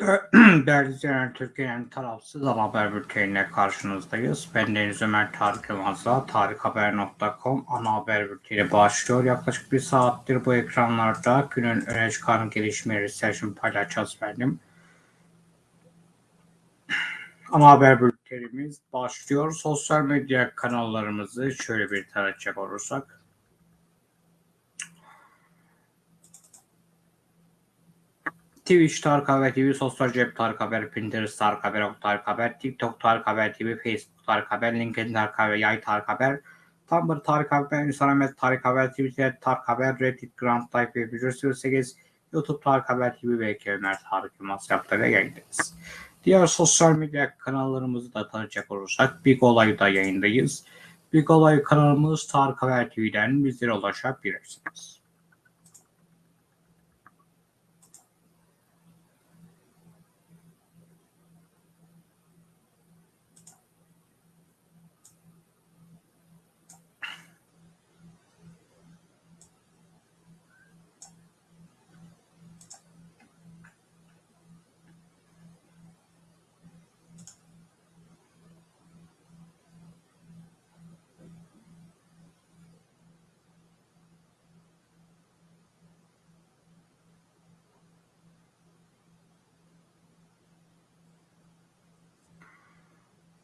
Değerli izleyenler, Türkiye'nin tarafsız ana haber bülteniyle karşınızdayız. Ben Deniz Ömer Tarık Yılmaz'la tarikhaber.com ana haber bülteni başlıyor. Yaklaşık bir saattir bu ekranlarda günün öne çıkan gelişmeleri sizlerle paylaşacağız benim. Ana haber bültenimiz başlıyor. Sosyal medya kanallarımızı şöyle bir tarayacak olursak. Twitch Tarık Haber TV, Sosyal Cep Tarık Haber, Pinterest Tarık Haber, Ok Tarık Haber, TikTok Tarık Haber TV, Facebook Tarık Haber, LinkedIn Tarık Haber, Yay Tarık Haber, Tumblr Tarık Haber, Instagram Tarık Haber, Twitter Tarık Haber, Reddit Grand Life ve Visual 8, YouTube Tarık Haber TV ve Ömer Tarık Yılmaz yaptığıyla yayındayız. Diğer sosyal medya kanallarımızı da tanıyacak olursak Big Olay'da yayındayız. Big Olay kanalımız Tarık Haber TV'den bizlere ulaşabilirsiniz.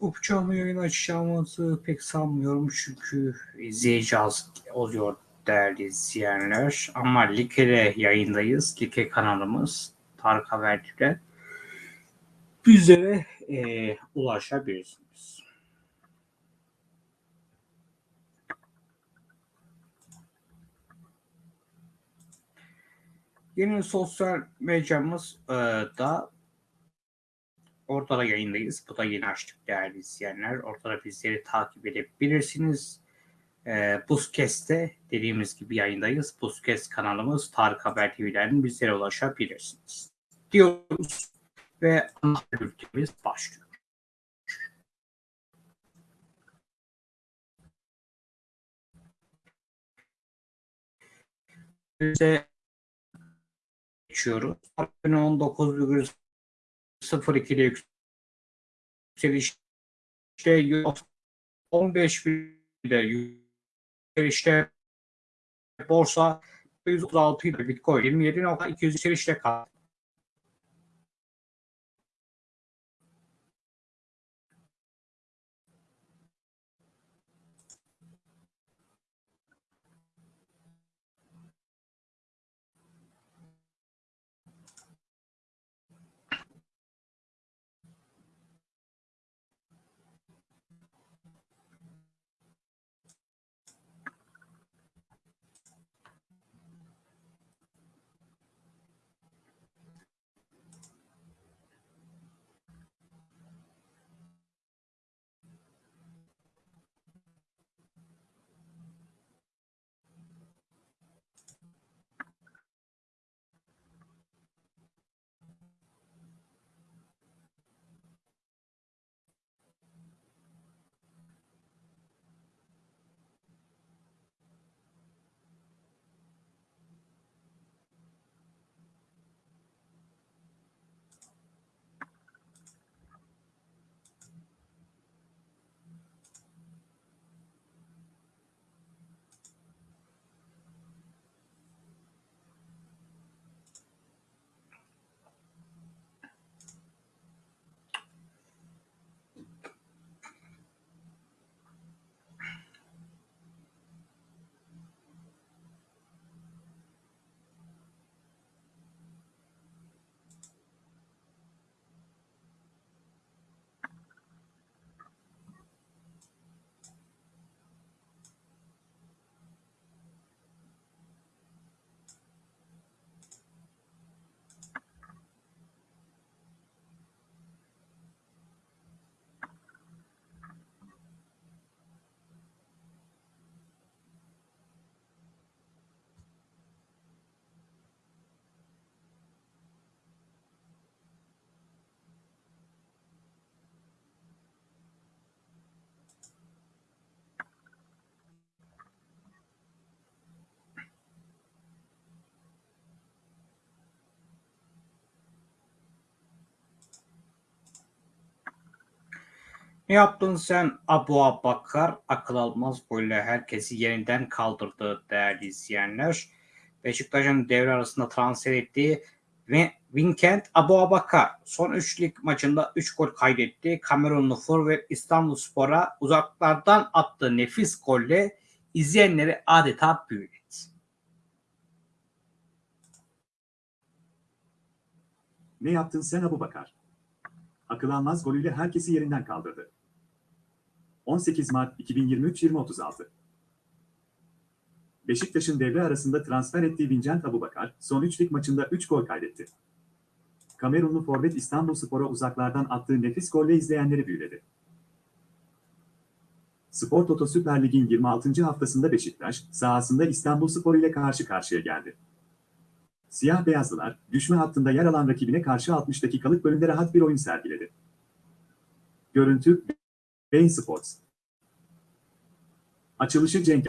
Upçamı yayın açacağımızı pek sanmıyorum çünkü izleyici az oluyor değerli izleyenler. Ama Like'de yayındayız. Like kanalımız Tarık Habertürk'e bizlere e, ulaşabilirsiniz. Yeni sosyal medyamız e, da Ortada yayındayız. Bu da yeni açtık değerli izleyenler. Ortada bizleri takip edebilirsiniz. Ee, e, Buzkest'te dediğimiz gibi yayındayız. Buzkest kanalımız Tarık Haber TV'den bizlere ulaşabilirsiniz. Diyoruz ve ana bültenimiz başlıyor. geçiyoruz. 19,8 0.2'de yükselişte 15 binde yükselişte borsa 136 ile Bitcoin 27.200 yükselişte kaldı. Ne yaptın sen Abu Abakar? Akıl almaz böyle herkesi yeniden kaldırdı değerli izleyenler. Beşiktaş'ın devre arasında transfer ettiği ve Vincent Abu Abakar son 3 lig maçında 3 gol kaydetti. Kamerunlu forvet İstanbul Spor'a uzaklardan attığı nefis golle izleyenleri adeta büyüledi. Ne yaptın sen Abu Bakar? Akıl almaz golüyle herkesi yerinden kaldırdı. 18 Mart 2023-2036 Beşiktaş'ın devre arasında transfer ettiği Vincent Abubakar, son 3 lig maçında 3 gol kaydetti. Kamerunlu forvet İstanbul Spor'a uzaklardan attığı nefis golle izleyenleri büyüledi. Spor Toto Süper Lig'in 26. haftasında Beşiktaş, sahasında İstanbul Spor ile karşı karşıya geldi. Siyah beyazlılar, düşme hattında yer alan rakibine karşı 60 dakikalık bölümde rahat bir oyun sergiledi. Görüntü, Bein Sports. Açılışı Cenk.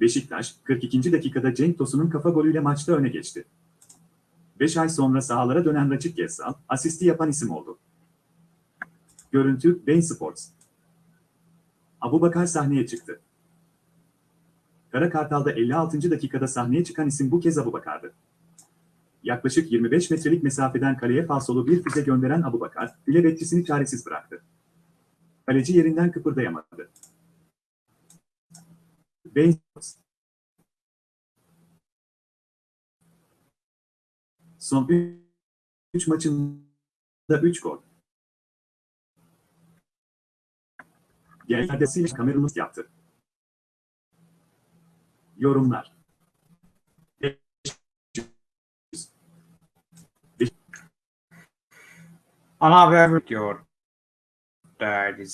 Beşiktaş, 42. dakikada Cenk Tosun'un kafa golüyle maçta öne geçti. 5 ay sonra sahalara dönen Raçit Gezal, asisti yapan isim oldu. Görüntü, Bein Sports. Abu Bakar sahneye çıktı. Kara Kartal'da 56. dakikada sahneye çıkan isim bu kez Abu Bakar'dı. Yaklaşık 25 metrelik mesafeden kaleye falsolu bir füze gönderen Abu Bakar, bile bekçisini çaresiz bıraktı. Kaleci yerinden kıpırdayamadı. Bein Son 3 maçında 3 gol. Genelde Kamerun'u yaptı. Yorumlar. Ana haber diyor değerli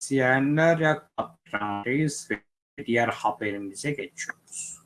izleyenler yaklaşık haberimize geçiyoruz.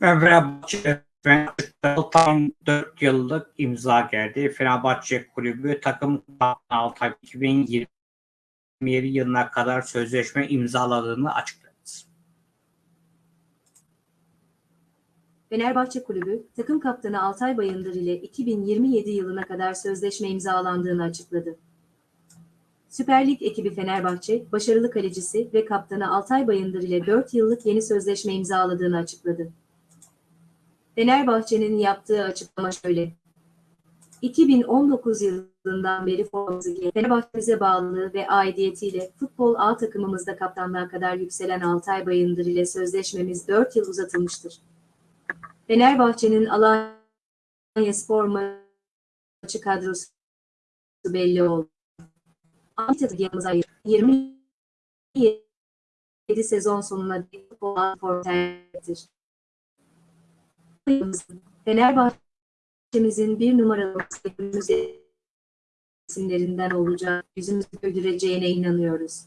Fenerbahçe tam 4 yıllık imza geldi. Fenerbahçe Kulübü takım Altay 2027 yılına kadar sözleşme imzaladığını açıkladı. Fenerbahçe Kulübü, takım kaptanı Altay Bayındır ile 2027 yılına kadar sözleşme imzalandığını açıkladı. Süper Lig ekibi Fenerbahçe, başarılı kalecisi ve kaptanı Altay Bayındır ile 4 yıllık yeni sözleşme imzaladığını açıkladı. Fenerbahçe'nin yaptığı açıklama şöyle. 2019 yılından beri formamızı giyen Fenerbahçe'mize bağlılığı ve aidiyetiyle futbol A takımımızda kaptanlığa kadar yükselen Altay Bayındır ile sözleşmemiz 4 yıl uzatılmıştır. Fenerbahçe'nin Alanya Spor maçı kadrosu belli oldu. Ahmet Yılmaz'a 27 sezon sonuna futbol form tercihtir. Fenerbahçe'mizin bir numaralı isimlerinden olacak, yüzümüzü güldüreceğine inanıyoruz.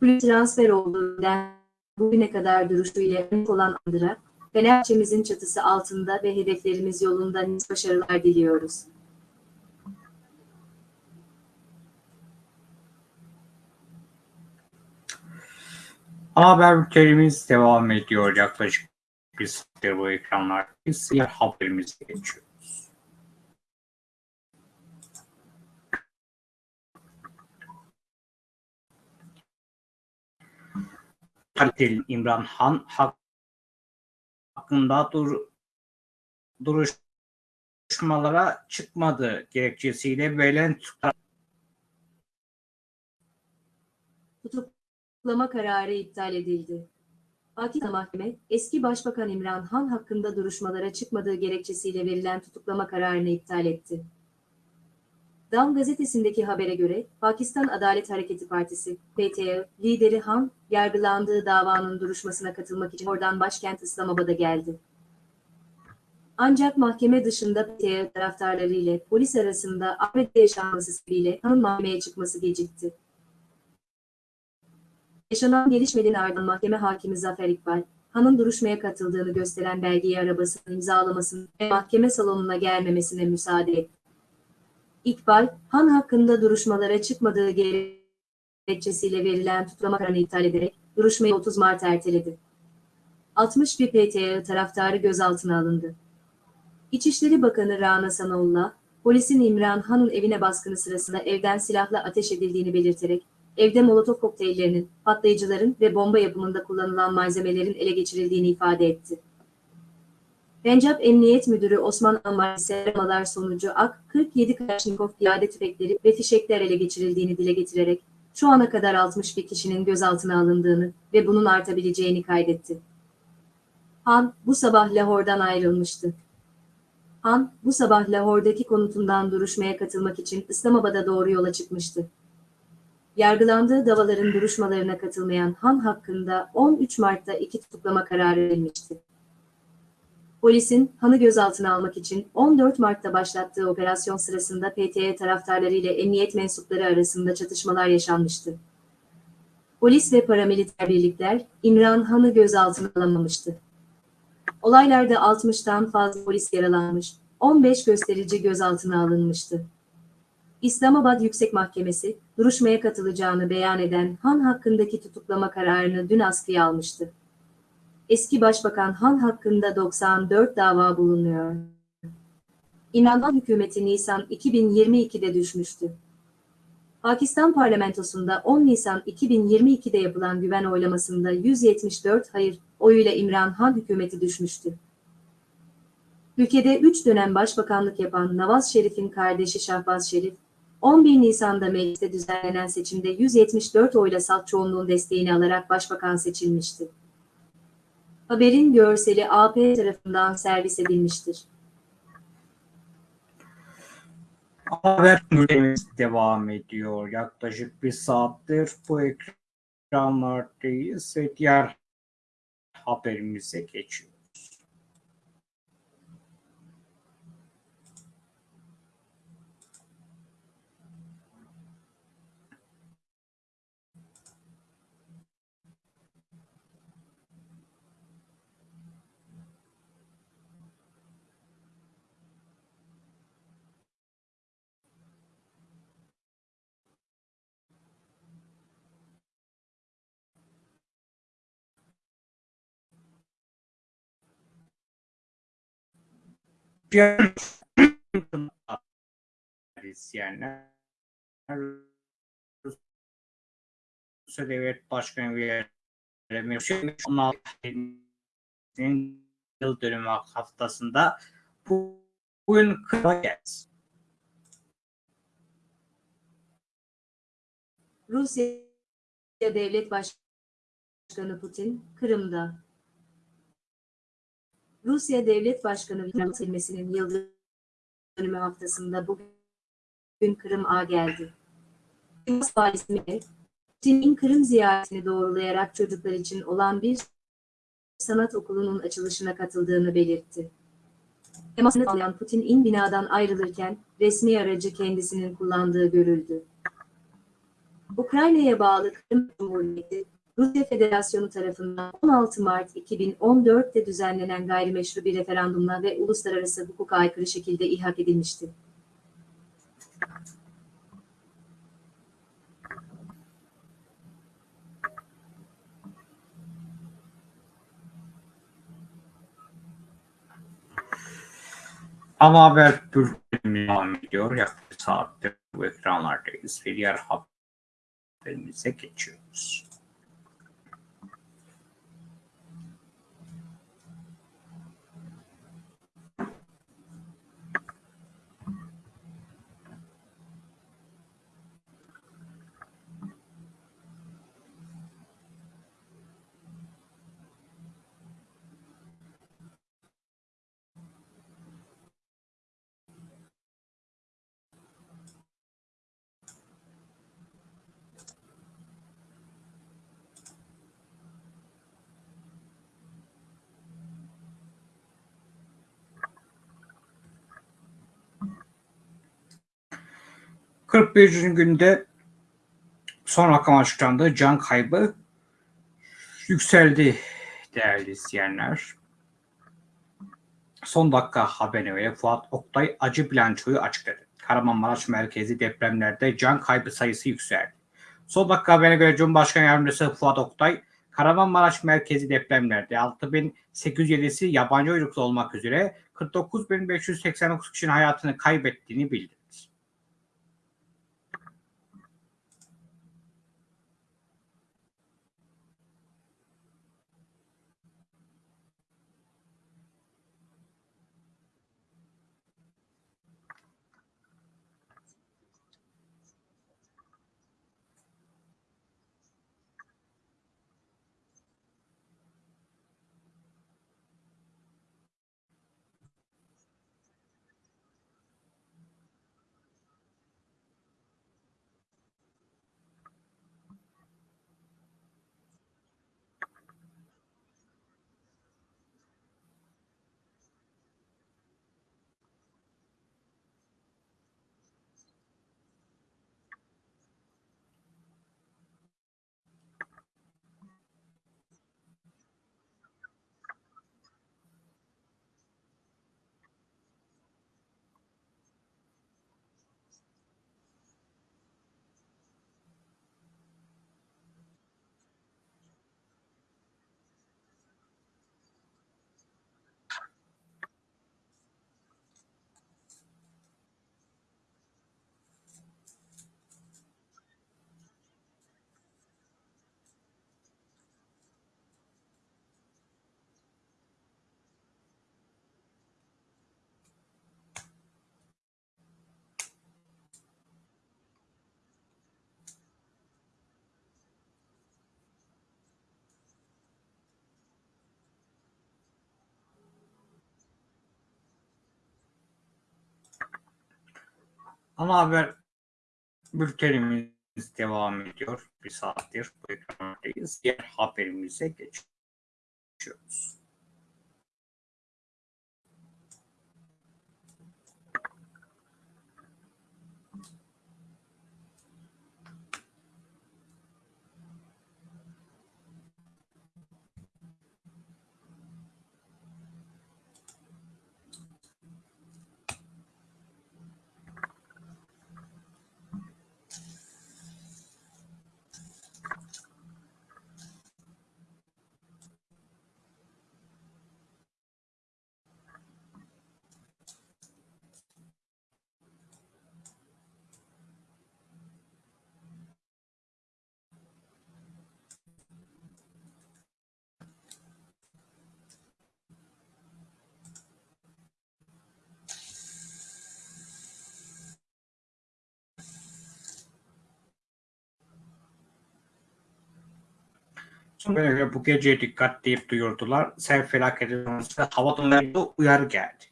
Kulüp transfer olduğundan bugüne kadar duruşuyla olan Andıra, Fenerbahçe'mizin çatısı altında ve hedeflerimiz yolunda başarılar diliyoruz. Haber bültenimiz devam ediyor. Yaklaşık bir saattir bu ekranlar. Biz diğer haberimize geçiyoruz. Kaliteli İmran Han Hak hakkında dur, duruşmalara çıkmadığı gerekçesiyle tutuklar Tutuklama kararı iptal edildi. Pakistan Mahkeme, eski Başbakan İmran Han hakkında duruşmalara çıkmadığı gerekçesiyle verilen tutuklama kararını iptal etti. Dam gazetesindeki habere göre, Pakistan Adalet Hareketi Partisi, PTÖ, lideri Han, yargılandığı davanın duruşmasına katılmak için oradan başkent İslamabad'a geldi. Ancak mahkeme dışında PTÖ taraftarları ile polis arasında ABD yaşanması sebebiyle Han'ın mahkemeye çıkması gecikti. Yaşanan gelişmelerin ardından mahkeme hakimi Zafer İkbal, Han'ın duruşmaya katıldığını gösteren belgeyi arabasının imzalamasını ve mahkeme salonuna gelmemesine müsaade etti. İkbal, Han hakkında duruşmalara çıkmadığı gerekçesiyle verilen tutuklama kararını iptal ederek duruşmayı 30 Mart erteledi. 61 PTÖ taraftarı gözaltına alındı. İçişleri Bakanı Rana Sanaullah, polisin İmran Han'ın evine baskını sırasında evden silahla ateş edildiğini belirterek, evde molotof kokteyllerinin, patlayıcıların ve bomba yapımında kullanılan malzemelerin ele geçirildiğini ifade etti. Pencap Emniyet Müdürü Osman Ammar ise aramalar sonucu AK-47 Kalaşnikov piyade tüfekleri ve fişekler ele geçirildiğini dile getirerek, şu ana kadar 61 kişinin gözaltına alındığını ve bunun artabileceğini kaydetti. Han, bu sabah Lahor'dan ayrılmıştı. Han, bu sabah Lahor'daki konutundan duruşmaya katılmak için İslamabad'a doğru yola çıkmıştı. Yargılandığı davaların duruşmalarına katılmayan Han hakkında 13 Mart'ta iki tutuklama kararı verilmişti. Polisin Han'ı gözaltına almak için 14 Mart'ta başlattığı operasyon sırasında PTE taraftarları ile emniyet mensupları arasında çatışmalar yaşanmıştı. Polis ve paramiliter birlikler İmran Han'ı gözaltına alamamıştı. Olaylarda 60'tan fazla polis yaralanmış, 15 gösterici gözaltına alınmıştı. İslamabad Yüksek Mahkemesi, duruşmaya katılacağını beyan eden Han hakkındaki tutuklama kararını dün askıya almıştı. Eski Başbakan Han hakkında 94 dava bulunuyor. İmran Han hükümeti Nisan 2022'de düşmüştü. Pakistan parlamentosunda 10 Nisan 2022'de yapılan güven oylamasında 174 hayır oyuyla İmran Han hükümeti düşmüştü. Ülkede 3 dönem başbakanlık yapan Nawaz Şerif'in kardeşi Şahbaz Şerif, 11 Nisan'da mecliste düzenlenen seçimde 174 oyla salt çoğunluğun desteğini alarak başbakan seçilmişti. Haberin görseli AP tarafından servis edilmiştir. Haber bültenimiz devam ediyor. Yaklaşık bir saattir bu ekranlardayız ve diğer haberimize geçiyoruz. Diğer izleyenler Rusya Devlet Başkanı Mevşin yıl dönümü haftasında bu, bugün Kırıkız. Rusya Devlet Başkanı Putin, Kırım'da. Rusya Devlet Başkanı Vladimir Putin'in yıl dönümü haftasında bugün Kırım A geldi. Putin'in Kırım ziyaretini doğrulayarak çocuklar için olan bir sanat okulunun açılışına katıldığını belirtti. Temasını sağlayan Putin'in binadan ayrılırken resmi aracı kendisinin kullandığı görüldü. Ukrayna'ya bağlı Kırım Cumhuriyeti, Rusya Federasyonu tarafından 16 Mart 2014'te düzenlenen gayrimeşru bir referandumla ve uluslararası hukuka aykırı şekilde ihak edilmişti. Ama haber bültenimiz devam ediyor. Yaklaşık saattir bu ekranlardayız ve diğer haberimize geçiyoruz. 41. günde son rakam açıklandı. Can kaybı yükseldi değerli izleyenler. Son dakika haberine göre Fuat Oktay acı bilançoyu açıkladı. Kahramanmaraş merkezi depremlerde can kaybı sayısı yükseldi. Son dakika haberine göre Cumhurbaşkanı Yardımcısı Fuat Oktay, Kahramanmaraş merkezi depremlerde 6807'si yabancı uyruklu olmak üzere 49.589 kişinin hayatını kaybettiğini bildirdi. Ana haber bültenimiz devam ediyor. Bir saattir bu ekrandayız. Diğer haberimize geçiyoruz. Böyle bu gece dikkat deyip duyurdular. Sel felaketi sonrası hava durumlarında uyarı geldi.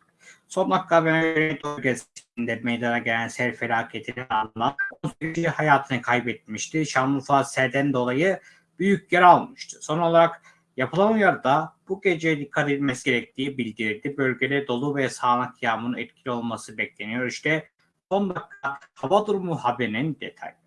Son dakika haberine bölgesinde meydana gelen sel felaketini anlat. 18 kişi hayatını kaybetmişti. Şanlıurfa selden dolayı büyük yer almıştı. Son olarak yapılan uyarıda bu gece dikkat edilmesi gerektiği bildirildi. Bölgede dolu ve sağanak yağmurun etkili olması bekleniyor. İşte son dakika hava durumu haberinin detayları.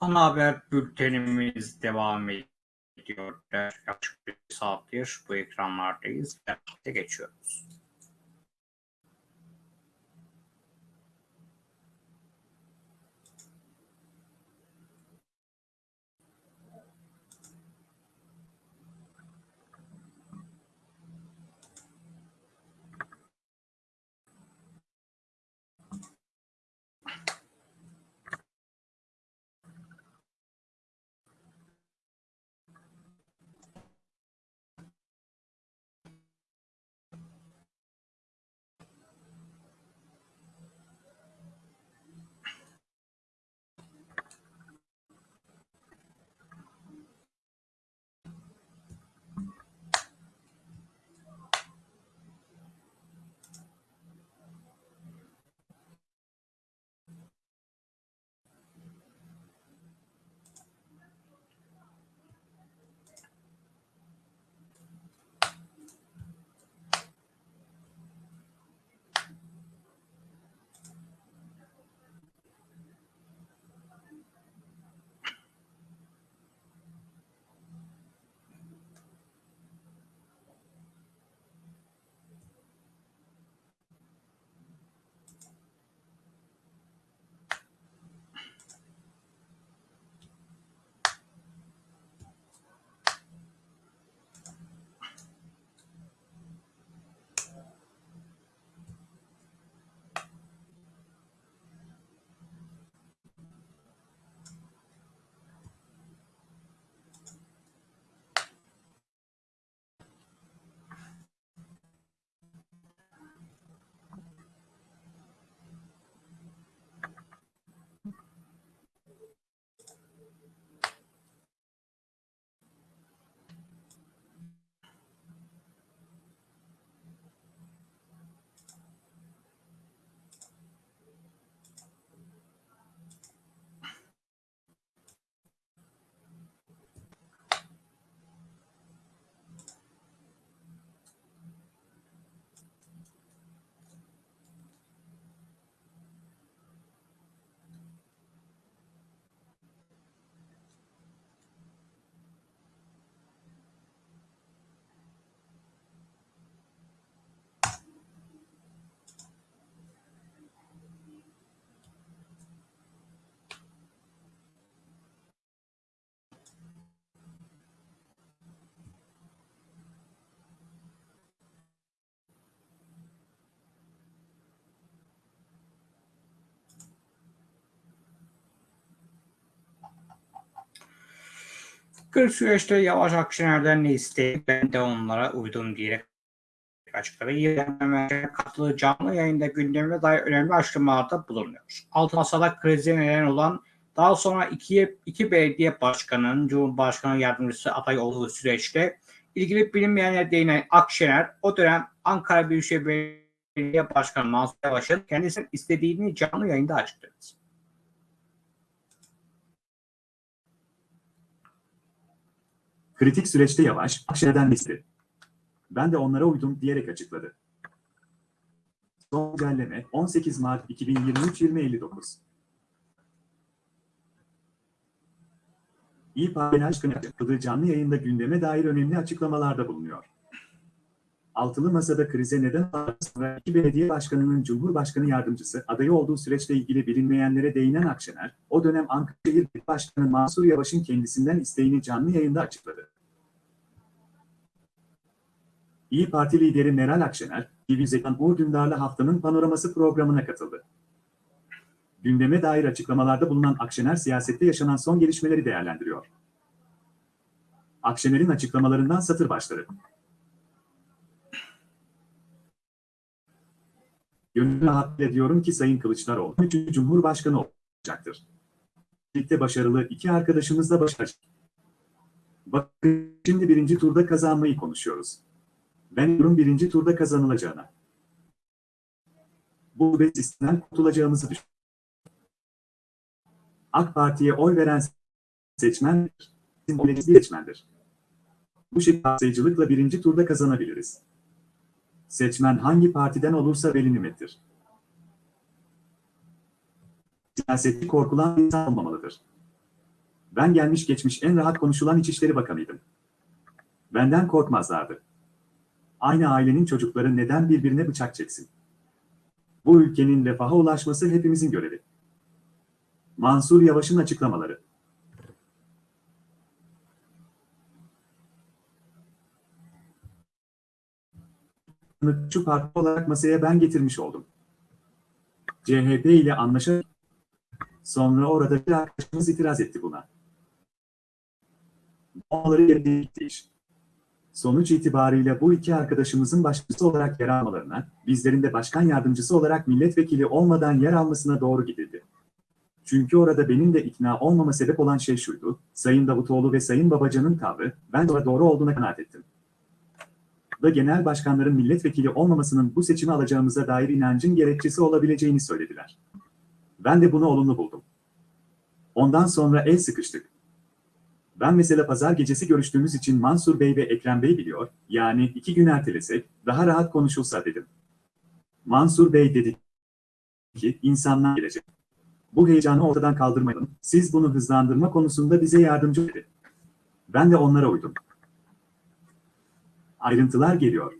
Ana haber bültenimiz devam ediyor. Yaklaşık bir saattir bu ekranlardayız. Birlikte geçiyoruz. Kır süreçte Yavaş Akşener'den ne isteyip ben de onlara uydum diyerek açıkladı. Yenilenmeye katıldığı canlı yayında gündeme dair önemli açıklamalarda bulunuyor. Altı masada krize neden olan daha sonra iki, iki belediye başkanının Cumhurbaşkanı yardımcısı aday olduğu süreçte ilgili bilinmeyenlere değinen Akşener o dönem Ankara Büyükşehir Belediye Başkanı Mansur Yavaş'ın kendisinin istediğini canlı yayında açıkladı. Kritik süreçte Yavaş, Akşener'den istedi. Ben de onlara uydum diyerek açıkladı. Son güncelleme 18 Mart 2023-2059. İyi Parti Başkanı yaptığı canlı yayında gündeme dair önemli açıklamalarda bulunuyor. Altılı Masa'da krize neden sonra iki belediye başkanının Cumhurbaşkanı yardımcısı adayı olduğu süreçle ilgili bilinmeyenlere değinen Akşener, o dönem Ankara Şehir Başkanı Mansur Yavaş'ın kendisinden isteğini canlı yayında açıkladı. İyi Parti lideri Meral Akşener, TV Zekan Uğur haftanın panoraması programına katıldı. Gündeme dair açıklamalarda bulunan Akşener siyasette yaşanan son gelişmeleri değerlendiriyor. Akşener'in açıklamalarından satır başları. Gönül rahatlığıyla diyorum ki Sayın Kılıçdaroğlu 3. Cumhurbaşkanı olacaktır. Birlikte başarılı iki arkadaşımız da başaracak. Bakın şimdi birinci turda kazanmayı konuşuyoruz. Ben diyorum birinci turda kazanılacağına. Bu ve sistemden kurtulacağımızı düşünüyorum. AK Parti'ye oy veren seçmen seçmendir. Bu şekilde birinci turda kazanabiliriz. Seçmen hangi partiden olursa veli nimettir. Siyaseti korkulan insan olmamalıdır. Ben gelmiş geçmiş en rahat konuşulan İçişleri Bakanıydım. Benden korkmazlardı. Aynı ailenin çocukları neden birbirine bıçak çeksin? Bu ülkenin refaha ulaşması hepimizin görevi. Mansur Yavaş'ın açıklamaları. Şu parti olarak masaya ben getirmiş oldum. CHP ile anlaşarak sonra orada bir arkadaşımız itiraz etti buna. Onları yerine. Sonuç itibariyle bu iki arkadaşımızın başkası olarak yer almalarına, bizlerin de başkan yardımcısı olarak milletvekili olmadan yer almasına doğru gidildi. Çünkü orada benim de ikna olmama sebep olan şey şuydu, Sayın Davutoğlu ve Sayın Babacan'ın tavrı, ben de doğru olduğuna kanaat ettim. Da genel başkanların milletvekili olmamasının bu seçimi alacağımıza dair inancın gerekçesi olabileceğini söylediler. Ben de bunu olumlu buldum. Ondan sonra el sıkıştık. Ben mesela pazar gecesi görüştüğümüz için Mansur Bey ve Ekrem Bey biliyor, yani iki gün ertelesek, daha rahat konuşulsa dedim. Mansur Bey dedi ki, insanlar gelecek. Bu heyecanı ortadan kaldırmayalım, siz bunu hızlandırma konusunda bize yardımcı dedi. Ben de onlara uydum. Ayrıntılar geliyor.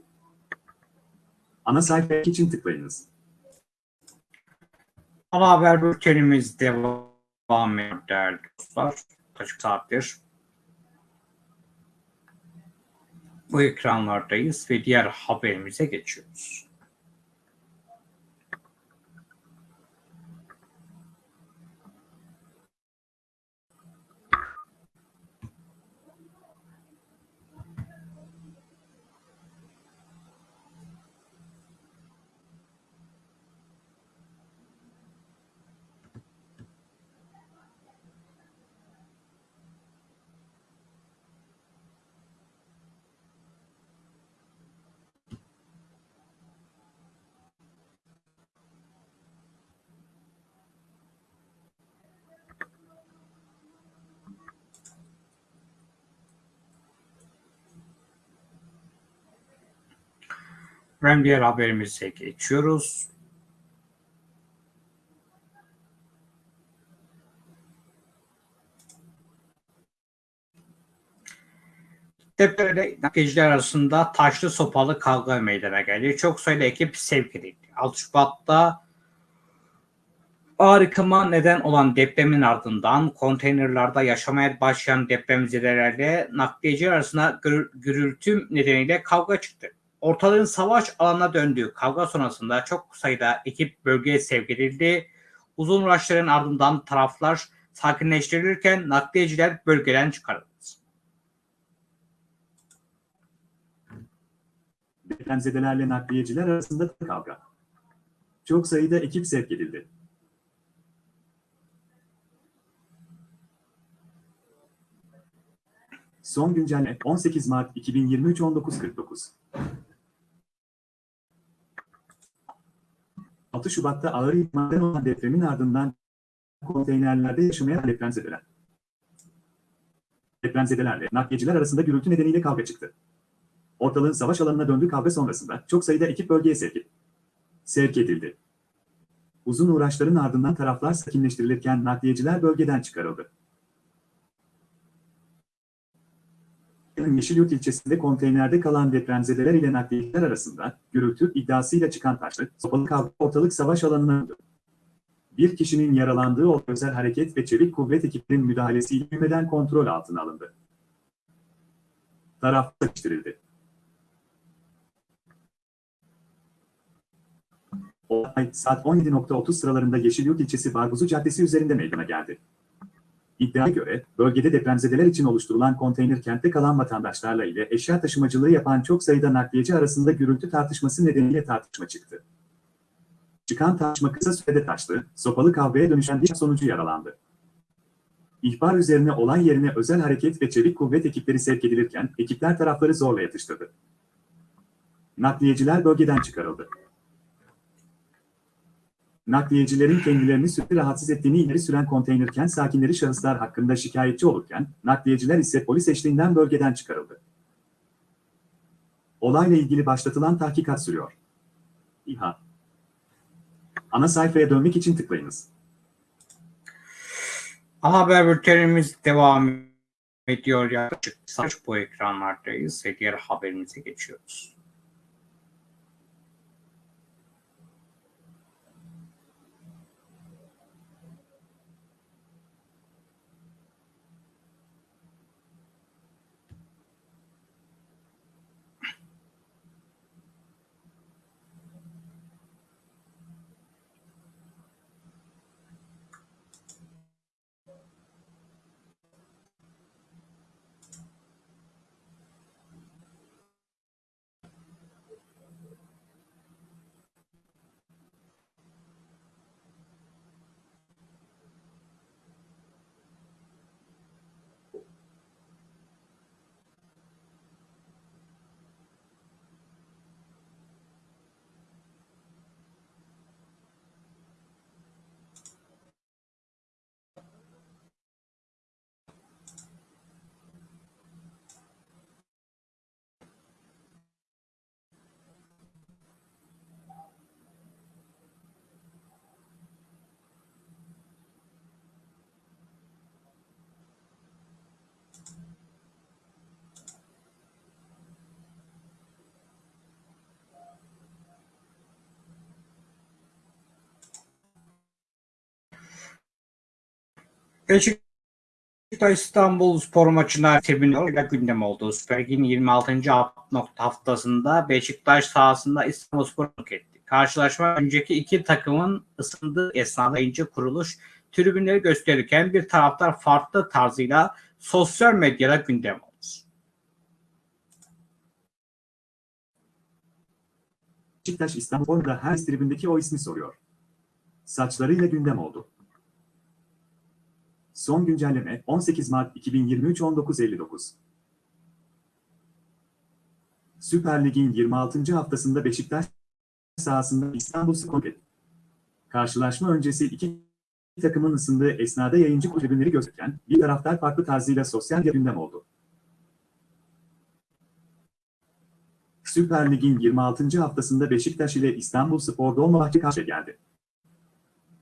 Ana sayfa için tıklayınız. Ana haber bültenimiz devam ediyor değerli dostlar. Kaç saattir bu ekranlardayız ve diğer haberimize geçiyoruz. Hem diğer haberimize geçiyoruz. Depremde nakliyeciler arasında taşlı sopalı kavga meydana geldi. Çok sayıda ekip sevk edildi. 6 Şubat'ta ağır yıkıma neden olan depremin ardından konteynerlarda yaşamaya başlayan depremzedelerle nakliyeciler arasında gür- gürültü nedeniyle kavga çıktı. Ortalığın savaş alanına döndüğü kavga sonrasında çok sayıda ekip bölgeye sevk edildi. Uzun uğraşların ardından taraflar sakinleştirilirken nakliyeciler bölgeden çıkarıldı. Depremzedelerle nakliyeciler arasında kavga. Çok sayıda ekip sevk edildi. Son güncelleme 18 Mart 2023 19.49 6 Şubat'ta ağır yıkmadan olan depremin ardından konteynerlerde yaşamaya depremzedeler. Depremzedelerle nakliyeciler arasında gürültü nedeniyle kavga çıktı. Ortalığın savaş alanına döndüğü kavga sonrasında çok sayıda ekip bölgeye sevk, sevk edildi. Uzun uğraşların ardından taraflar sakinleştirilirken nakliyeciler bölgeden çıkarıldı. Yeşilyurt ilçesinde konteynerde kalan depremzedeler ile nakliyeciler arasında gürültü iddiasıyla çıkan taşlı, sopalı kavga ortalık savaş alanına. Bir kişinin yaralandığı o özel hareket ve çevik kuvvet ekiplerinin müdahalesiyle büyümeden kontrol altına alındı. Taraf sıkıştırıldı. Olay saat 17.30 sıralarında Yeşilyurt ilçesi Barguzu Caddesi üzerinde meydana geldi. İddiaya göre, bölgede depremzedeler için oluşturulan konteyner kentte kalan vatandaşlarla ile eşya taşımacılığı yapan çok sayıda nakliyeci arasında gürültü tartışması nedeniyle tartışma çıktı. Çıkan tartışma kısa sürede taştı, sopalı kavgaya dönüşen bir sonucu yaralandı. İhbar üzerine olay yerine özel hareket ve çevik kuvvet ekipleri sevk edilirken ekipler tarafları zorla yatıştırdı. Nakliyeciler bölgeden çıkarıldı. Nakliyecilerin kendilerini sürekli rahatsız ettiğini ileri süren konteyner kent sakinleri şahıslar hakkında şikayetçi olurken, nakliyeciler ise polis eşliğinden bölgeden çıkarıldı. Olayla ilgili başlatılan tahkikat sürüyor. İHA Ana sayfaya dönmek için tıklayınız. Ana haber bültenimiz devam ediyor. Yaklaşık saç bu ekranlardayız ve diğer haberimize geçiyoruz. Beşiktaş İstanbul spor maçına tribünlerle gündem oldu. Süper Lig'in 26. haftasında Beşiktaş sahasında İstanbul Spor etti. Karşılaşma önceki iki takımın ısındığı esnada ince kuruluş tribünleri gösterirken bir taraftar farklı tarzıyla sosyal medyada gündem oldu. Beşiktaş İstanbul'da her tribündeki o ismi soruyor. Saçlarıyla gündem oldu. Son güncelleme 18 Mart 2023 19.59. Süper Lig'in 26. haftasında Beşiktaş sahasında İstanbul Spor. Karşılaşma öncesi iki takımın ısındığı esnada yayıncı tribünleri gözüken bir taraftar farklı tarzıyla sosyal gündem oldu. Süper Lig'in 26. haftasında Beşiktaş ile İstanbul Spor Dolmabahçe karşı geldi.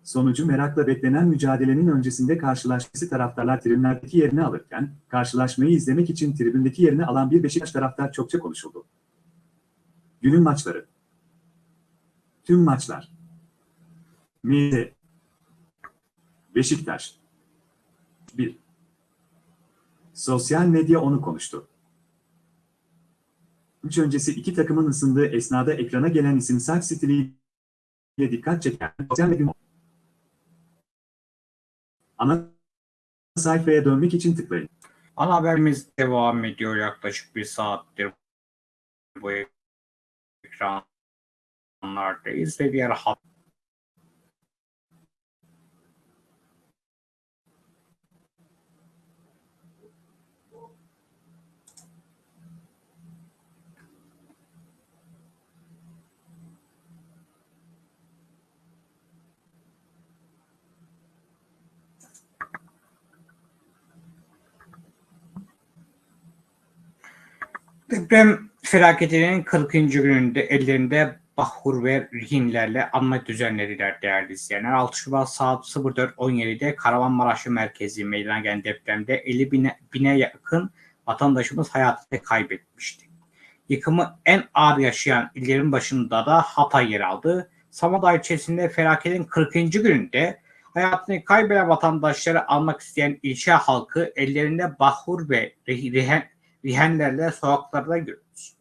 Sonucu merakla beklenen mücadelenin öncesinde karşılaşması taraftarlar tribünlerdeki yerini alırken, karşılaşmayı izlemek için tribündeki yerini alan bir Beşiktaş taraftar çokça konuşuldu. Günün maçları. Tüm maçlar. MT Beşiktaş. 1 Sosyal medya onu konuştu. Üç öncesi iki takımın ısındığı esnada ekrana gelen isim saç stiliyle dikkat çeken sosyal medya Ana sayfaya dönmek için tıklayın. Ana haberimiz devam ediyor yaklaşık bir saattir bu ekranlardayız ve diğer haber Deprem felaketinin 40. gününde ellerinde bahur ve rehinlerle anma düzenlediler değerli izleyenler. 6 Şubat saat 04.17'de Kahramanmaraş'ın merkezi meydana gelen depremde 50 bine, bine yakın vatandaşımız hayatını kaybetmişti. Yıkımı en ağır yaşayan illerin başında da Hatay yer aldı. Samandağ ilçesinde felaketin 40. gününde hayatını kaybeden vatandaşları almak isteyen ilçe halkı ellerinde bahur ve rihen, rihenlerle sokaklarda görüyoruz.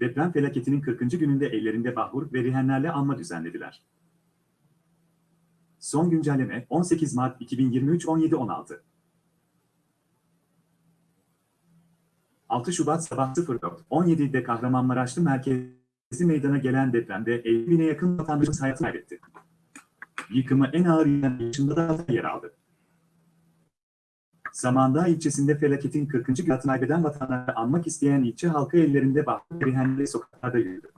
Deprem felaketinin 40. gününde ellerinde bahur ve rihenlerle anma düzenlediler. Son güncelleme 18 Mart 2023 17.16 6 Şubat sabah 04.17'de Kahramanmaraşlı merkezi meydana gelen depremde 50 bine yakın vatandaşımız hayatını kaybetti. Yıkımı en ağır yaşında da yer aldı. Samandağ ilçesinde felaketin 40. günü kaybeden vatandaşları anmak isteyen ilçe halkı ellerinde bahçe rihenli sokaklarda yürüdü.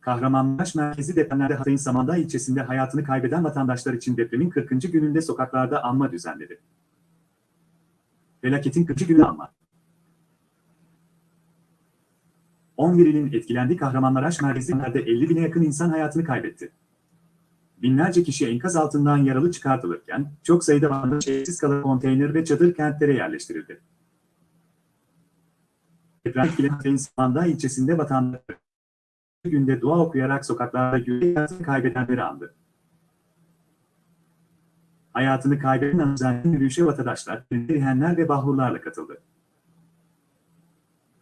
Kahramanmaraş merkezi depremlerde Hatay'ın Samandağ ilçesinde hayatını kaybeden vatandaşlar için depremin 40. gününde sokaklarda anma düzenledi. Felaketin 40. günü anma. 11 ilin etkilendiği Kahramanmaraş merkezlerde 50 bine yakın insan hayatını kaybetti. Binlerce kişi enkaz altından yaralı çıkartılırken çok sayıda vatandaş evsiz kalan konteyner ve çadır kentlere yerleştirildi. Deprem etkilenen Hatay'ın Samandağ ilçesinde vatandaşlar günde dua okuyarak sokaklarda yürüyerek kaybedenleri andı. Hayatını kaybeden anızanenin yürüyüşe vatandaşlar, rihenler ve bahurlarla katıldı.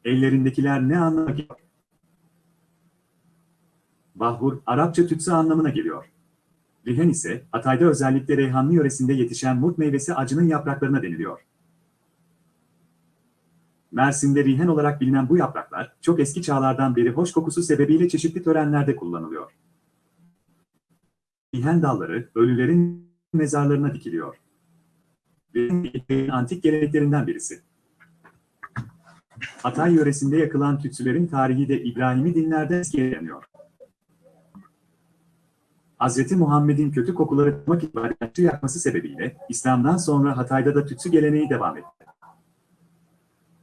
Ellerindekiler ne anlama geliyor? Bahur, Arapça tütsü anlamına geliyor. Rihen ise, Hatay'da özellikle Reyhanlı yöresinde yetişen murt meyvesi acının yapraklarına deniliyor. Mersin'de rihen olarak bilinen bu yapraklar, çok eski çağlardan beri hoş kokusu sebebiyle çeşitli törenlerde kullanılıyor. Rihen dalları, ölülerin mezarlarına dikiliyor. Rihen, antik geleneklerinden birisi. Hatay yöresinde yakılan tütsülerin tarihi de İbrahimi dinlerden eskiye dayanıyor. Hz. Muhammed'in kötü kokuları tutmak ibadetçi yakması sebebiyle İslam'dan sonra Hatay'da da tütsü geleneği devam etti.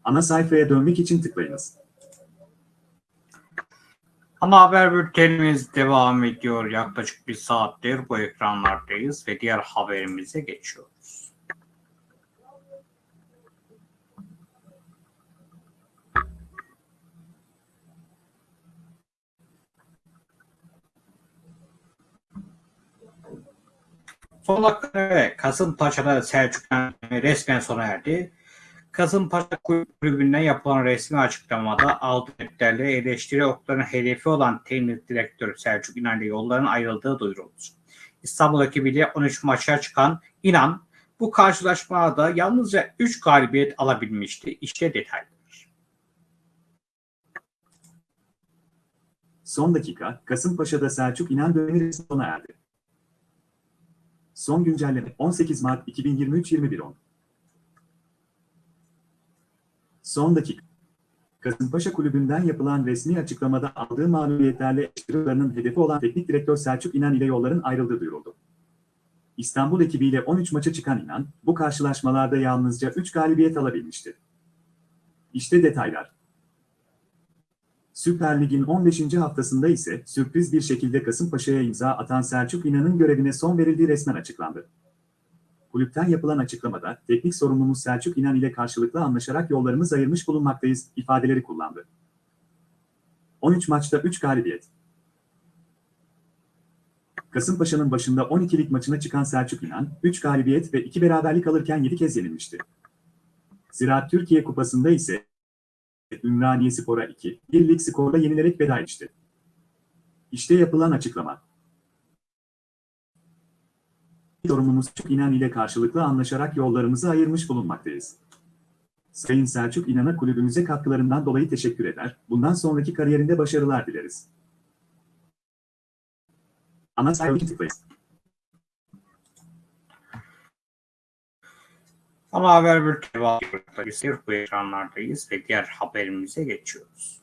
Ana sayfaya dönmek için tıklayınız. Ana haber bültenimiz devam ediyor. Yaklaşık bir saattir bu ekranlardayız ve diğer haberimize geçiyoruz. Dakika ve Kasımpaşa'da Selçuk yönetimi resmen sona erdi. Kasımpaşa Kulübü'nden yapılan resmi açıklamada aldığı tepkilerle eleştiri okların hedefi olan teknik direktör Selçuk İnan ile yolların ayrıldığı duyuruldu. İstanbul ekibiyle 13 maça çıkan İnan bu karşılaşmada yalnızca 3 galibiyet alabilmişti. İşte detaylar. Son dakika, Kasımpaşa'da Selçuk İnan dönemi sona erdi. Son güncelleme 18 Mart 2023 21.10 Son dakika. Kasımpaşa Kulübü'nden yapılan resmi açıklamada aldığı mağlubiyetlerle eleştirilerinin hedefi olan teknik direktör Selçuk İnan ile yolların ayrıldığı duyuruldu. İstanbul ekibiyle 13 maça çıkan İnan, bu karşılaşmalarda yalnızca 3 galibiyet alabilmişti. İşte detaylar. Süper Lig'in 15. haftasında ise sürpriz bir şekilde Kasımpaşa'ya imza atan Selçuk İnan'ın görevine son verildiği resmen açıklandı. Kulüpten yapılan açıklamada teknik sorumlumuz Selçuk İnan ile karşılıklı anlaşarak yollarımız ayırmış bulunmaktayız ifadeleri kullandı. 13 maçta 3 galibiyet. Kasımpaşa'nın başında 12'lik maçına çıkan Selçuk İnan, 3 galibiyet ve 2 beraberlik alırken 7 kez yenilmişti. Ziraat Türkiye Kupası'nda ise Ümraniye Spor'a 2, 1 lig skorla yenilerek veda etmişti. İşte yapılan açıklama. Sorumlumuz Selçuk İnan ile karşılıklı anlaşarak yollarımızı ayırmış bulunmaktayız. Sayın Selçuk İnan'a kulübümüze katkılarından dolayı teşekkür eder, bundan sonraki kariyerinde başarılar dileriz. Ana sayfa için Ana haber bülteni. Bu ekranlardayız ve diğer haberimize geçiyoruz.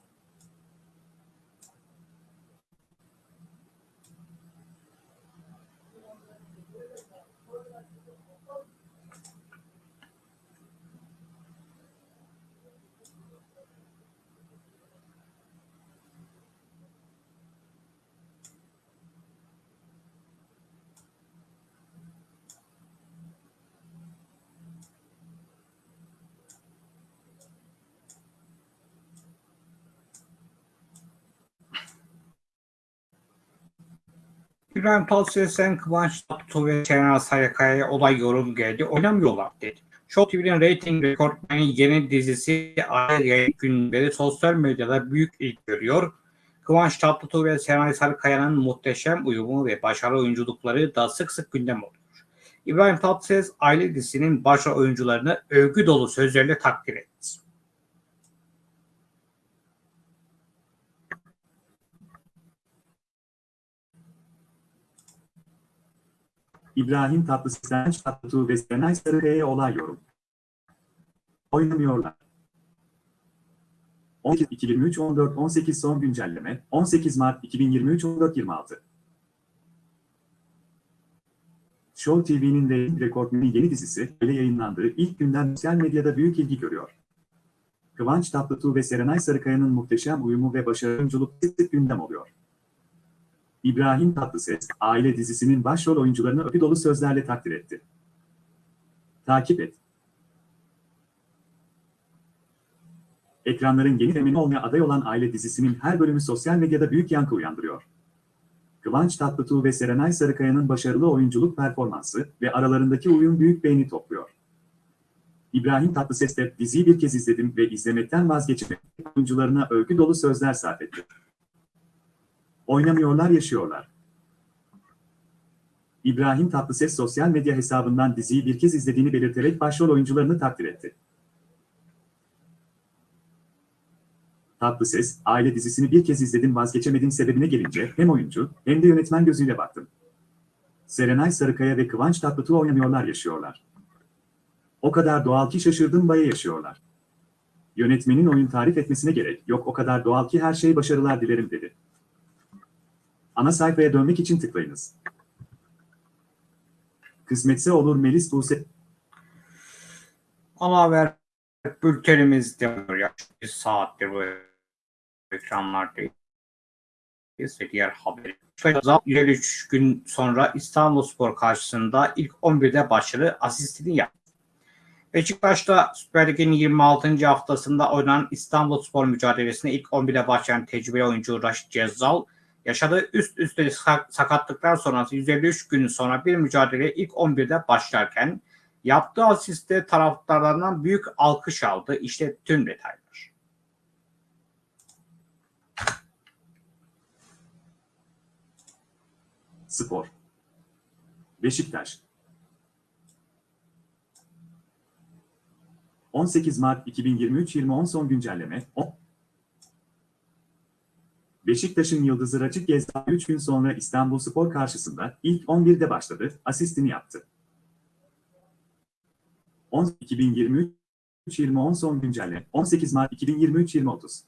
İbrahim Tatlıses'ten Kıvanç Tatlıtuğ ve Şener Sayakaya olay yorum geldi. Oynamıyorlar dedi. Show TV'nin rating rekortmeni yeni dizisi Aile Yayın Günleri sosyal medyada büyük ilgi görüyor. Kıvanç Tatlıtuğ ve Serenay Sarıkaya'nın muhteşem uyumu ve başarılı oyunculukları da sık sık gündem oluyor. İbrahim Tatlıses aile dizisinin başrol oyuncularını övgü dolu sözlerle takdir etti. İbrahim Tatlıses'ten Tatlıtuğ ve Serenay Sarıkaya'ya olay yorum. Oynamıyorlar. 18 2023 14 18 son güncelleme 18 Mart 2023 14 26 Show TV'nin rating rekortmeni yeni dizisi ile yayınlandığı ilk günden sosyal medyada büyük ilgi görüyor. Kıvanç Tatlıtuğ ve Serenay Sarıkaya'nın muhteşem uyumu ve sık gündem oluyor. İbrahim Tatlıses, Aile dizisinin başrol oyuncularını öpü dolu sözlerle takdir etti. Takip et. Ekranların yeni femini olmaya aday olan Aile dizisinin her bölümü sosyal medyada büyük yankı uyandırıyor. Kıvanç Tatlıtuğ ve Serenay Sarıkaya'nın başarılı oyunculuk performansı ve aralarındaki uyum büyük beğeni topluyor. İbrahim Tatlıses de diziyi bir kez izledim ve izlemekten vazgeçmedim. Oyuncularına övgü dolu sözler sarf etti. Oynamıyorlar yaşıyorlar. İbrahim Tatlıses sosyal medya hesabından diziyi bir kez izlediğini belirterek başrol oyuncularını takdir etti. Tatlıses, aile dizisini bir kez izledim vazgeçemedim sebebine gelince hem oyuncu hem de yönetmen gözüyle baktım. Serenay Sarıkaya ve Kıvanç Tatlıtuğ oynamıyorlar yaşıyorlar. O kadar doğal ki şaşırdım baya yaşıyorlar. Yönetmenin oyun tarif etmesine gerek yok o kadar doğal ki her şey başarılar dilerim dedi. Ana sayfaya dönmek için tıklayınız. Kısmetse olur Melis Buse Ana haber bültenimiz devam yaklaşık bir saattir bu ekranlardayız ve diğer haberi. 153 gün sonra İstanbulspor karşısında ilk 11'de başarı asistini yaptı. Beşiktaş'ta Süper Lig'in 26. haftasında oynanan İstanbulspor mücadelesine ilk 11'de başlayan tecrübeli oyuncu Raşit Cezzal yaşadığı üst üste sakatlıklar sonrası 153 gün sonra bir mücadeleye ilk 11'de başlarken yaptığı asiste taraftarlarından büyük alkış aldı. İşte tüm detaylar. Spor Beşiktaş 18 Mart 2023-2010 son güncelleme 10 Beşiktaş'ın yıldızı Raçık Gezda 3 gün sonra İstanbulspor karşısında ilk 11'de başladı, asistini yaptı. 10 2023 2010 son güncelleme 18 Mart 2023 2030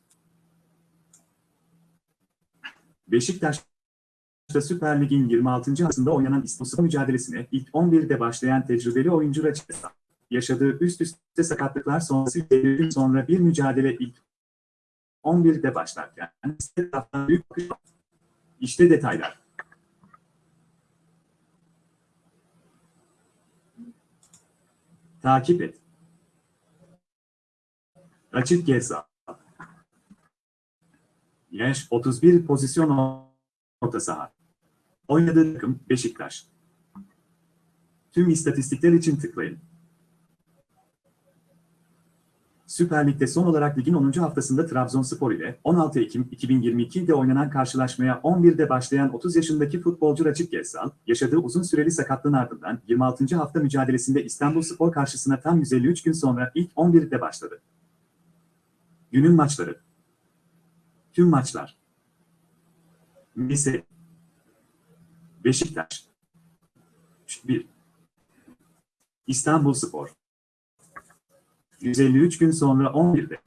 Beşiktaş'ta Süper Lig'in 26. haftasında oynanan İstanbulspor mücadelesine ilk 11'de başlayan tecrübeli oyuncu Raçık Gezda yaşadığı üst üste sakatlıklar sonrası gün sonra bir mücadele ilk 11'de başlarken büyük işte detaylar. Takip et. Açık Gezal. Yaş 31 pozisyon orta saha. Oynadığı takım Beşiktaş. Tüm istatistikler için tıklayın. Süper Lig'de son olarak ligin 10. haftasında Trabzonspor ile 16 Ekim 2022'de oynanan karşılaşmaya 11'de başlayan 30 yaşındaki futbolcu Raçık Gezal, yaşadığı uzun süreli sakatlığın ardından 26. hafta mücadelesinde İstanbulspor karşısına tam 153 gün sonra ilk 11'de başladı. Günün maçları Tüm maçlar Lise Beşiktaş 1 İstanbulspor 153 gün sonra 11'de.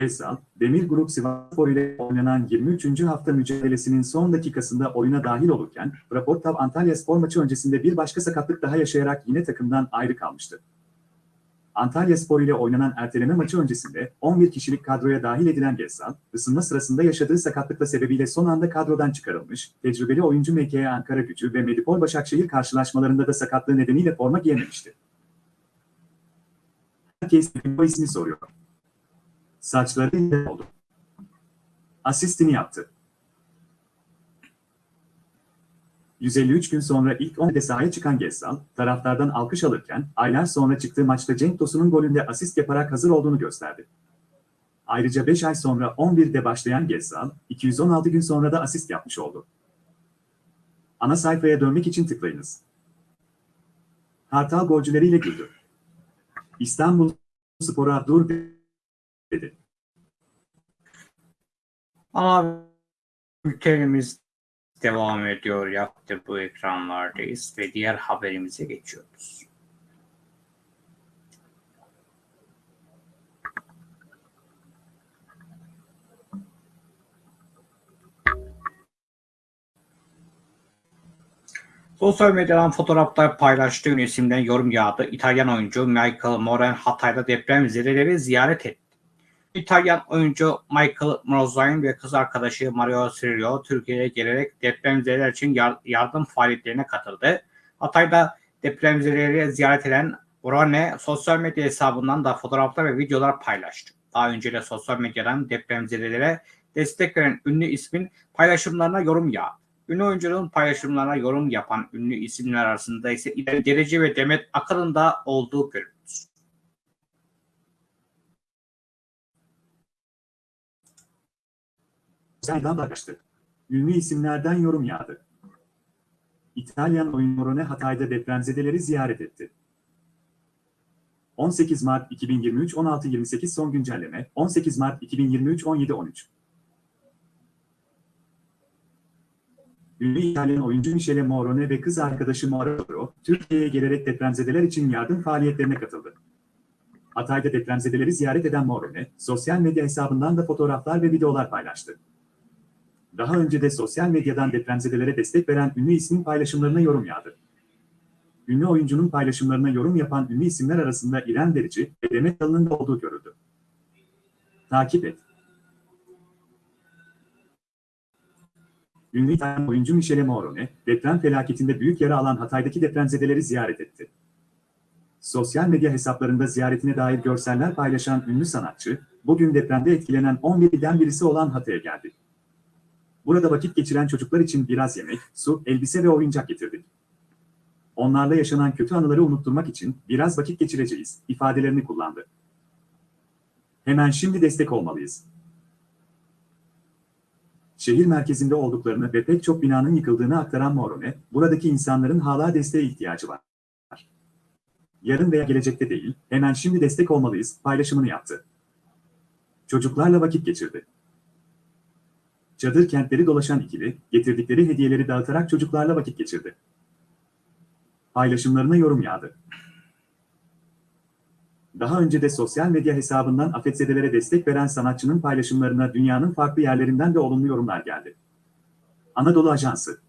Esal, Demir Grup Sivasspor ile oynanan 23. hafta mücadelesinin son dakikasında oyuna dahil olurken, Raportav Antalya Spor maçı öncesinde bir başka sakatlık daha yaşayarak yine takımdan ayrı kalmıştı. Antalya Spor ile oynanan erteleme maçı öncesinde 11 kişilik kadroya dahil edilen Gezzal, ısınma sırasında yaşadığı sakatlıkla sebebiyle son anda kadrodan çıkarılmış, tecrübeli oyuncu MKE Ankara Gücü ve Medipol Başakşehir karşılaşmalarında da sakatlığı nedeniyle forma giyememişti. Herkes bu ismi soruyor. Saçları ne oldu? Asistini yaptı. 153 gün sonra ilk 10'de sahaya çıkan Gezzal, taraftardan alkış alırken, aylar sonra çıktığı maçta Cenk Tosun'un golünde asist yaparak hazır olduğunu gösterdi. Ayrıca 5 ay sonra 11'de başlayan Gezzal, 216 gün sonra da asist yapmış oldu. Ana sayfaya dönmek için tıklayınız. Kartal golcüleriyle güldü. İstanbul Spor'a dur dedi. Ana bültenimiz devam ediyor. Yaptı bu ekranlardayız ve diğer haberimize geçiyoruz. Sosyal medyadan fotoğraflar paylaştığı ünlü isimden yorum yağdı. İtalyan oyuncu Michael Moran Hatay'da deprem zedeleri ziyaret etti. İtalyan oyuncu Michael Morozine ve kız arkadaşı Mario Cirillo Türkiye'ye gelerek depremzedeler için yar- yardım faaliyetlerine katıldı. Hatay'da depremzedeleri ziyaret eden Morone sosyal medya hesabından da fotoğraflar ve videolar paylaştı. Daha önce de sosyal medyadan depremzedelere destek veren ünlü ismin paylaşımlarına yorum yağdı. Ünlü oyuncunun paylaşımlarına yorum yapan ünlü isimler arasında ise İrem Derece ve Demet Akalın da olduğu görülüyor. Serdan paylaştı. Ünlü isimlerden yorum yağdı. İtalyan oyuncu Morone Hatay'da depremzedeleri ziyaret etti. 18 Mart 2023 16.28 son güncelleme 18 Mart 2023 17.13 Ünlü İtalyan oyuncu Michele Morone ve kız arkadaşı Mauro, Türkiye'ye gelerek depremzedeler için yardım faaliyetlerine katıldı. Hatay'da depremzedeleri ziyaret eden Morone, sosyal medya hesabından da fotoğraflar ve videolar paylaştı. Daha önce de sosyal medyadan depremzedelere destek veren ünlü ismin paylaşımlarına yorum yağdı. Ünlü oyuncunun paylaşımlarına yorum yapan ünlü isimler arasında İrem Derici ve Demet Akalın'ın da olduğu görüldü. Takip et. Ünlü İtalyan oyuncu Michele Morone, deprem felaketinde büyük yara alan Hatay'daki depremzedeleri ziyaret etti. Sosyal medya hesaplarında ziyaretine dair görseller paylaşan ünlü sanatçı, bugün depremde etkilenen 11 ilden birisi olan Hatay'a geldi. Burada vakit geçiren çocuklar için biraz yemek, su, elbise ve oyuncak getirdik. Onlarla yaşanan kötü anıları unutturmak için biraz vakit geçireceğiz, ifadelerini kullandı. Hemen şimdi destek olmalıyız. Şehir merkezinde olduklarını ve pek çok binanın yıkıldığını aktaran Morone, buradaki insanların hala desteğe ihtiyacı var. Yarın veya gelecekte değil, hemen şimdi destek olmalıyız paylaşımını yaptı. Çocuklarla vakit geçirdi. Çadır kentleri dolaşan ikili, getirdikleri hediyeleri dağıtarak çocuklarla vakit geçirdi. Paylaşımlarına yorum yağdı. Daha önce de sosyal medya hesabından afetzedelere destek veren sanatçının paylaşımlarına dünyanın farklı yerlerinden de olumlu yorumlar geldi. Anadolu Ajansı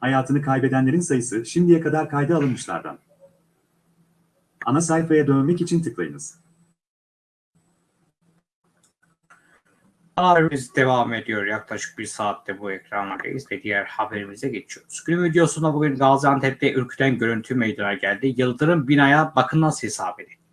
Hayatını kaybedenlerin sayısı şimdiye kadar kayda alınmışlardan. Ana sayfaya dönmek için tıklayınız. Haberimiz devam ediyor. Yaklaşık bir saatte bu ekranlardayız ve diğer haberimize geçiyoruz. Günün videosunda bugün Gaziantep'te ürküten görüntü meydana geldi. Yıldırım binaya bakın nasıl hesap edildi.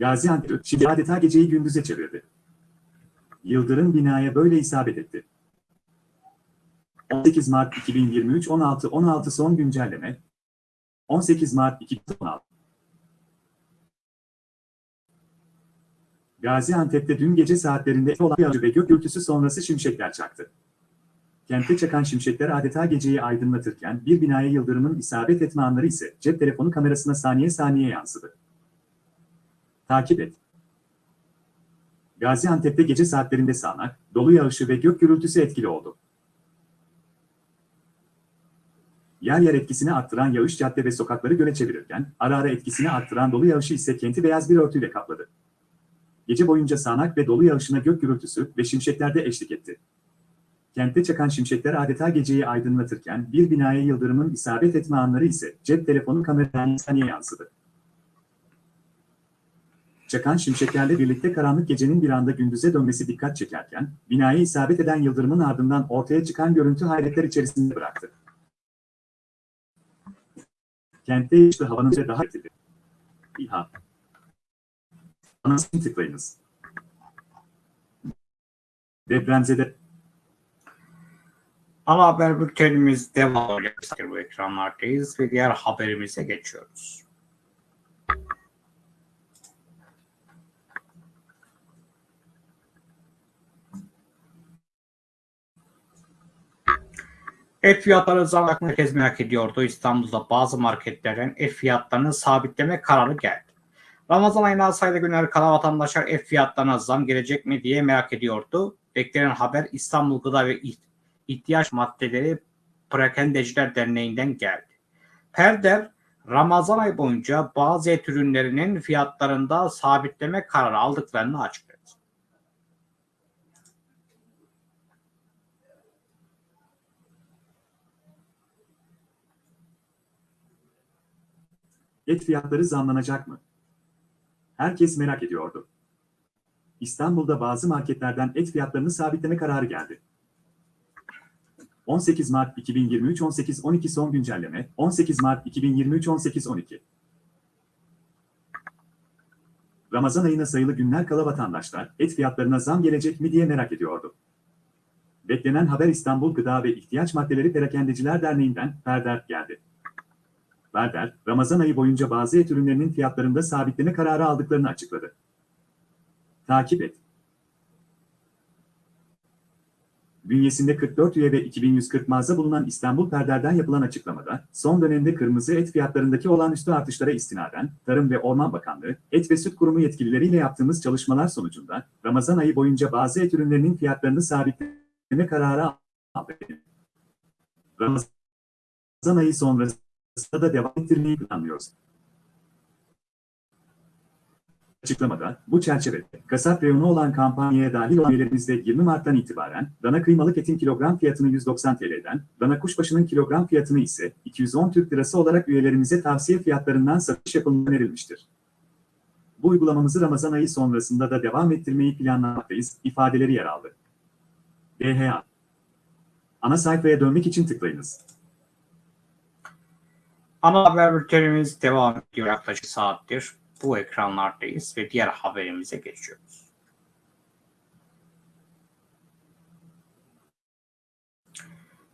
Gaziantep şimdi adeta geceyi gündüze çevirdi. Yıldırım binaya böyle isabet etti. 18 Mart 2023 16 16 son güncelleme 18 Mart 2016 Gaziantep'te dün gece saatlerinde olan yağmur ve gök gürültüsü sonrası şimşekler çaktı. Kentte çakan şimşekler adeta geceyi aydınlatırken bir binaya yıldırımın isabet etme anları ise cep telefonu kamerasına saniye saniye yansıdı. Takip et. Gaziantep'te gece saatlerinde sağanak, dolu yağışı ve gök gürültüsü etkili oldu. Yer yer etkisini arttıran yağış cadde ve sokakları göle çevirirken, ara ara etkisini arttıran dolu yağışı ise kenti beyaz bir örtüyle kapladı. Gece boyunca sağanak ve dolu yağışına gök gürültüsü ve şimşekler de eşlik etti. Kentte çakan şimşekler adeta geceyi aydınlatırken bir binaya yıldırımın isabet etme anları ise cep telefonu kameradan saniye yansıdı. Çakan şimşeklerle birlikte karanlık gecenin bir anda gündüze dönmesi dikkat çekerken, binaya isabet eden yıldırımın ardından ortaya çıkan görüntü hayretler içerisinde bıraktı. Kentte yaşlı havanın ve daha etkili. İHA. Anasını tıklayınız. Depremzede Ana haber bültenimiz devam ediyor. Bu ekranlardayız ve diğer haberimize geçiyoruz. Et fiyatları zam herkes merak ediyordu. İstanbul'da bazı marketlerden et fiyatlarını sabitleme kararı geldi. Ramazan ayına sayılı günler kala vatandaşlar et fiyatlarına zam gelecek mi diye merak ediyordu. Beklenen haber İstanbul Gıda ve İhtiyaç Maddeleri Perakendeciler Derneği'nden geldi. Perder, Ramazan ayı boyunca bazı et ürünlerinin fiyatlarında sabitleme kararı aldıklarını açıkladı. Et fiyatları zamlanacak mı? Herkes merak ediyordu. İstanbul'da bazı marketlerden et fiyatlarını sabitleme kararı geldi. 18 Mart 2023 18-12 son güncelleme 18 Mart 2023 18-12 Ramazan ayına sayılı günler kala vatandaşlar et fiyatlarına zam gelecek mi diye merak ediyordu. Beklenen haber İstanbul Gıda ve İhtiyaç Maddeleri Perakendeciler Derneği'nden Perder geldi. Berder, Ramazan ayı boyunca bazı et ürünlerinin fiyatlarında sabitleme kararı aldıklarını açıkladı. Takip et. Bünyesinde 44 üye ve 2140 mağaza bulunan İstanbul Perder'den yapılan açıklamada, son dönemde kırmızı et fiyatlarındaki olağanüstü artışlara istinaden, Tarım ve Orman Bakanlığı, Et ve Süt Kurumu yetkilileriyle yaptığımız çalışmalar sonucunda, Ramazan ayı boyunca bazı et ürünlerinin fiyatlarını sabitleme kararı aldık. Ramazan ayı sonrası da devam ettirmeyi planlıyoruz. Açıklamada, bu çerçevede, kasap reyonu olan kampanyaya dahil olan üyelerimizde 20 Mart'tan itibaren, dana kıymalık etin kilogram fiyatını 190 TL'den, dana kuşbaşının kilogram fiyatını ise 210 Türk Lirası olarak üyelerimize tavsiye fiyatlarından satış yapılması önerilmiştir. Bu uygulamamızı Ramazan ayı sonrasında da devam ettirmeyi planlamaktayız, ifadeleri yer aldı. DHA Ana sayfaya dönmek için tıklayınız. Ana haber bültenimiz devam ediyor yaklaşık saattir. Bu ekranlardayız ve diğer haberimize geçiyoruz.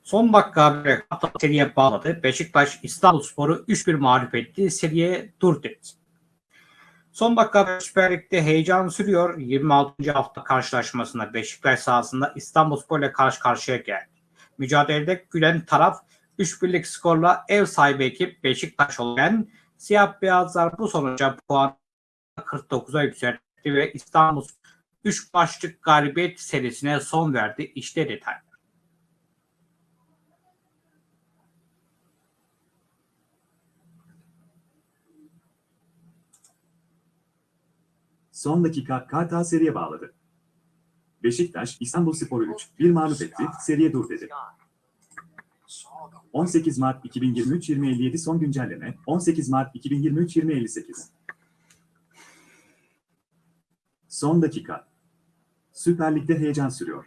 Son dakika haberi seriye bağladı. Beşiktaş İstanbulspor'u 3-1 mağlup etti. Seriye dur dedi. Son dakika Süper Lig'de heyecan sürüyor. 26. hafta karşılaşmasında Beşiktaş sahasında İstanbulspor ile karşı karşıya geldi. Mücadelede gülen taraf 3 birlik skorla ev sahibi ekip Beşiktaş olan siyah beyazlar bu sonuca puan 49'a yükseltti ve İstanbul 3 başlık galibiyet serisine son verdi. İşte detaylar. Son dakika Kartal seriye bağladı. Beşiktaş, İstanbulspor'u 3-1 mağlup etti, seriye dur dedi. 18 Mart 2023 2057 son güncelleme 18 Mart 2023 2058 Son dakika Süper Lig'de heyecan sürüyor.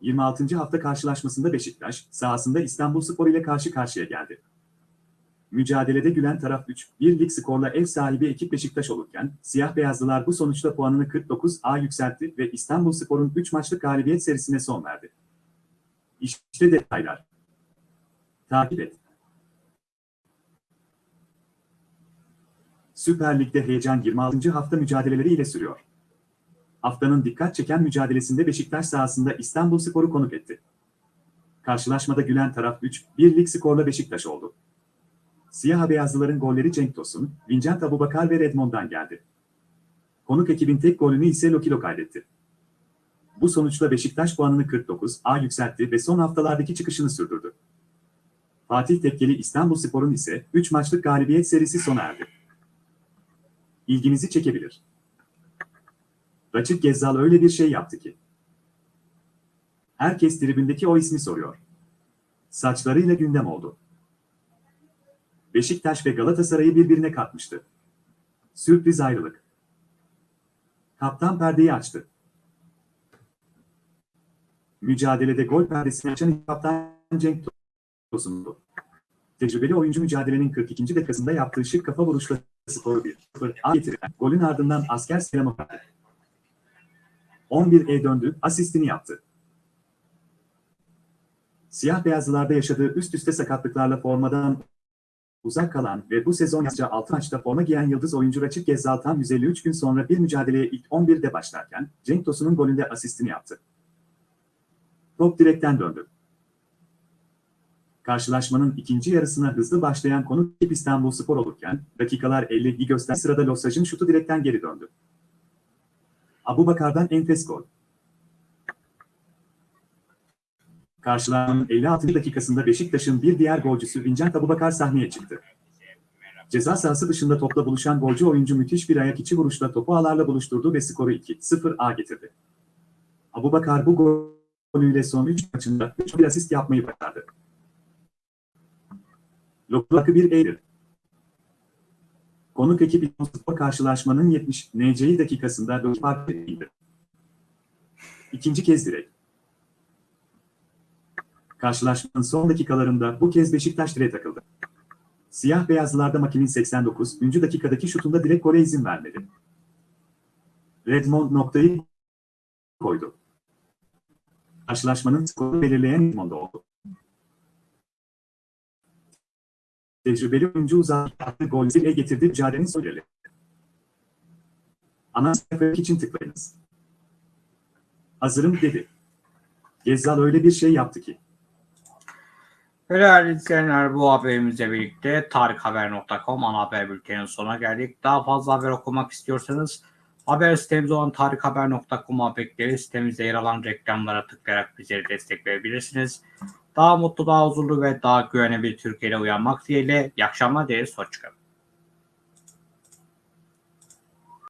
26. hafta karşılaşmasında Beşiktaş sahasında İstanbulspor ile karşı karşıya geldi. Mücadelede gülen taraf 3-1 lig skorla ev sahibi ekip Beşiktaş olurken, siyah beyazlılar bu sonuçta puanını 49'a yükseltti ve İstanbulspor'un 3 maçlık galibiyet serisine son verdi. İşte detaylar. Takip et. Süper Lig'de heyecan 26. hafta mücadeleleri ile sürüyor. Haftanın dikkat çeken mücadelesinde Beşiktaş sahasında İstanbulspor'u konuk etti. Karşılaşmada gülen taraf 3-1 lig skorla Beşiktaş oldu. Siyah beyazlıların golleri Cenk Tosun, Vincent Abubakar ve Redmond'dan geldi. Konuk ekibin tek golünü ise Lokilo kaydetti. Bu sonuçla Beşiktaş puanını 49 A yükseltti ve son haftalardaki çıkışını sürdürdü. Fatih Tekkeli İstanbulspor'un ise 3 maçlık galibiyet serisi sona erdi. İlginizi çekebilir. Raçık Gezzal öyle bir şey yaptı ki. Herkes tribündeki o ismi soruyor. Saçlarıyla gündem oldu. Beşiktaş ve Galatasaray'ı birbirine katmıştı. Sürpriz ayrılık. Kaptan perdeyi açtı. Mücadelede gol perdesini açan kaptan Cenk Tosun'du. Tecrübeli oyuncu mücadelenin 42. dakikasında yaptığı şık kafa vuruşla skoru 1-0 getiren golün ardından asker verdi. 11'e döndü, asistini yaptı. Siyah beyazlılarda yaşadığı üst üste sakatlıklarla formadan uzak kalan ve bu sezon yalnızca 6 maçta forma giyen yıldız oyuncu Raçık Gezzal tam 153 gün sonra bir mücadeleye ilk 11'de başlarken Cenk Tosun'un golünde asistini yaptı. Top direkten döndü. Karşılaşmanın ikinci yarısına hızlı başlayan konuk İstanbul Spor olurken dakikalar 50'yi gösteren sırada Losaj'ın şutu direkten geri döndü. Abu Bakar'dan enfes gol. Karşılanmanın 56. dakikasında Beşiktaş'ın bir diğer golcüsü Vincent Abubakar sahneye çıktı. Ceza sahası dışında topla buluşan golcü oyuncu müthiş bir ayak içi vuruşla topu ağlarla buluşturdu ve skoru 2-0 A getirdi. Abubakar bu golüyle son 3 maçında 3 bir asist yapmayı başardı. Lokakı bir Eylül. Konuk ekip spor karşılaşmanın 70 NC'yi dakikasında 4 fark edildi. İkinci kez direkt. Karşılaşmanın son dakikalarında bu kez Beşiktaş direğe takıldı. Siyah beyazlılarda Makin'in 89. dakikadaki şutunda direkt gole izin vermedi. Redmond noktayı koydu. Karşılaşmanın skoru belirleyen Redmond oldu. Tecrübeli oyuncu uzattığı gol ile getirdi mücadelenin sonları. Ana sayfa için tıklayınız. Hazırım dedi. Gezzal öyle bir şey yaptı ki. Değerli izleyenler bu haberimizle birlikte tarikhaber.com ana haber bülteninin sonuna geldik. Daha fazla haber okumak istiyorsanız haber sitemiz olan tarikhaber.com'a bekleriz. Sitemizde yer alan reklamlara tıklayarak bizleri destekleyebilirsiniz. Daha mutlu, daha huzurlu ve daha güvenli bir Türkiye'de uyanmak dileğiyle. İyi akşamlar dileriz. Hoşçakalın.